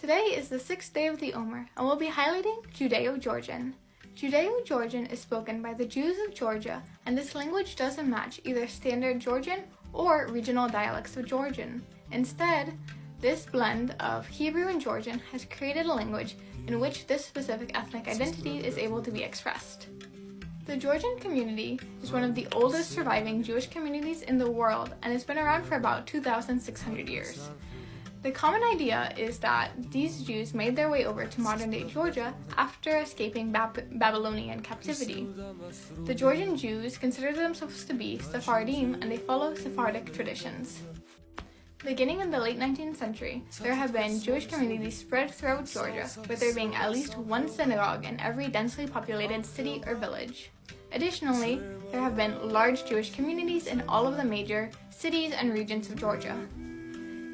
Today is the sixth day of the Omer, and we'll be highlighting Judeo-Georgian. Judeo-Georgian is spoken by the Jews of Georgia, and this language doesn't match either standard Georgian or regional dialects of Georgian. Instead, this blend of Hebrew and Georgian has created a language in which this specific ethnic identity is able to be expressed. The Georgian community is one of the oldest surviving Jewish communities in the world and has been around for about 2,600 years. The common idea is that these Jews made their way over to modern-day Georgia after escaping Bab Babylonian captivity. The Georgian Jews consider themselves to be Sephardim and they follow Sephardic traditions. Beginning in the late 19th century, there have been Jewish communities spread throughout Georgia, with there being at least one synagogue in every densely populated city or village. Additionally, there have been large Jewish communities in all of the major cities and regions of Georgia.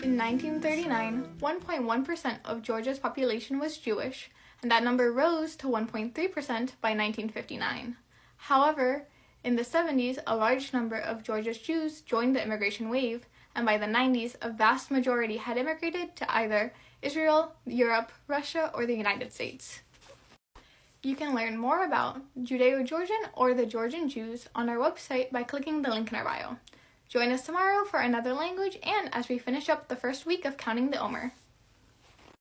In 1939, 1.1% of Georgia's population was Jewish, and that number rose to 1.3% by 1959. However, in the 70s, a large number of Georgia's Jews joined the immigration wave, and by the 90s, a vast majority had immigrated to either Israel, Europe, Russia, or the United States. You can learn more about Judeo-Georgian or the Georgian Jews on our website by clicking the link in our bio. Join us tomorrow for another language and as we finish up the first week of Counting the Omer.